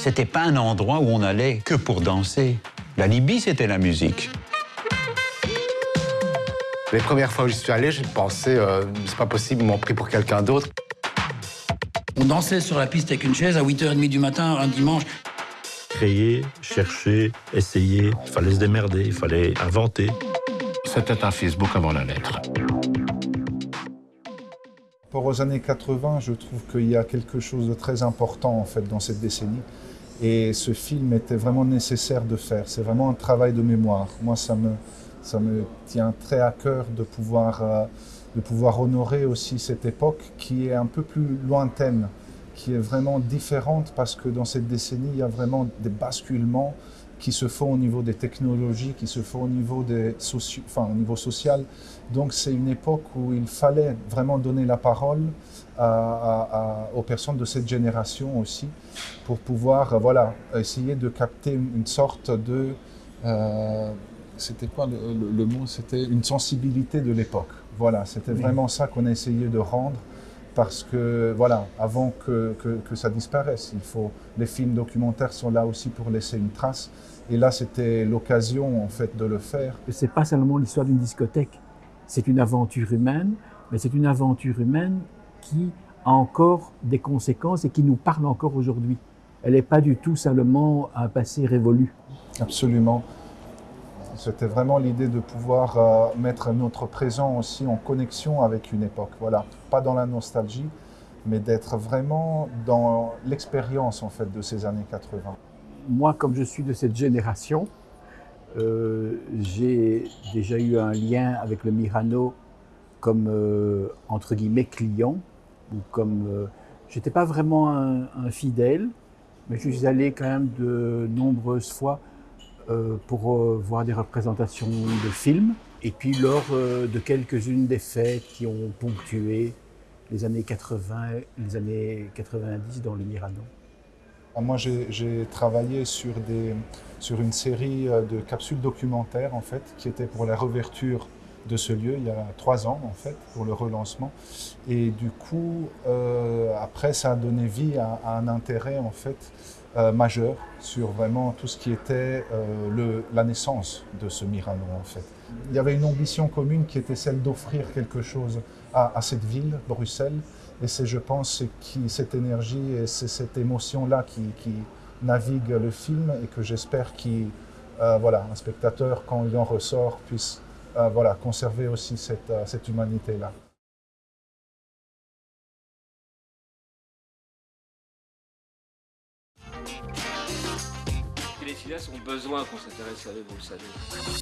c'était pas un endroit où on allait que pour danser. La Libye, c'était la musique. Les premières fois où je suis allé, j'ai pensé, euh, c'est pas possible, ils m'ont pris pour quelqu'un d'autre. On dansait sur la piste avec une chaise à 8h30 du matin un dimanche. Créer, chercher, essayer, il fallait se démerder, il fallait inventer. C'était un Facebook avant la lettre. Pour aux années 80, je trouve qu'il y a quelque chose de très important en fait dans cette décennie. Et ce film était vraiment nécessaire de faire. C'est vraiment un travail de mémoire. Moi, ça me, ça me tient très à cœur de pouvoir, euh, de pouvoir honorer aussi cette époque qui est un peu plus lointaine, qui est vraiment différente parce que dans cette décennie, il y a vraiment des basculements qui se font au niveau des technologies, qui se font au niveau, des enfin, au niveau social. Donc c'est une époque où il fallait vraiment donner la parole à, à, aux personnes de cette génération aussi, pour pouvoir voilà, essayer de capter une sorte de... Euh, c'était quoi le, le, le mot? C'était une sensibilité de l'époque. Voilà, c'était oui. vraiment ça qu'on a essayé de rendre parce que, voilà, avant que, que, que, ça disparaisse, il faut, les films documentaires sont là aussi pour laisser une trace. Et là, c'était l'occasion, en fait, de le faire. C'est pas seulement l'histoire d'une discothèque. C'est une aventure humaine, mais c'est une aventure humaine qui a encore des conséquences et qui nous parle encore aujourd'hui. Elle n'est pas du tout simplement un passé révolu. Absolument. C'était vraiment l'idée de pouvoir euh, mettre notre présent aussi en connexion avec une époque. Voilà, pas dans la nostalgie, mais d'être vraiment dans l'expérience en fait de ces années 80. Moi, comme je suis de cette génération, euh, j'ai déjà eu un lien avec le Mirano comme euh, entre guillemets client ou comme j'étais pas vraiment un, un, fidèle, mais je suis allé quand même de nombreuses fois pour euh, voir des représentations de films. Et puis lors euh, de quelques-unes des fêtes qui ont ponctué les années 80, les années 90 dans le Mirano. Ah, moi, j'ai travaillé sur, des, sur une série de capsules documentaires, en fait, qui était pour la réouverture de ce lieu il y a trois ans, en fait, pour le relancement. Et du coup, euh, après, ça a donné vie à, un intérêt, en fait, euh, majeur sur vraiment tout ce qui était euh, le, la naissance de ce Mirano, en fait. Il y avait une ambition commune qui était celle d'offrir quelque chose à, cette ville, Bruxelles, et c'est, je pense, qui, cette énergie et c'est cette émotion-là qui, qui, navigue le film et que j'espère euh, voilà, spectateur, quand il en ressort, puisse voilà, conserver aussi cette, euh, cette humanité-là. Les cinéastes ont besoin qu'on s'intéresse à eux, vous le savez.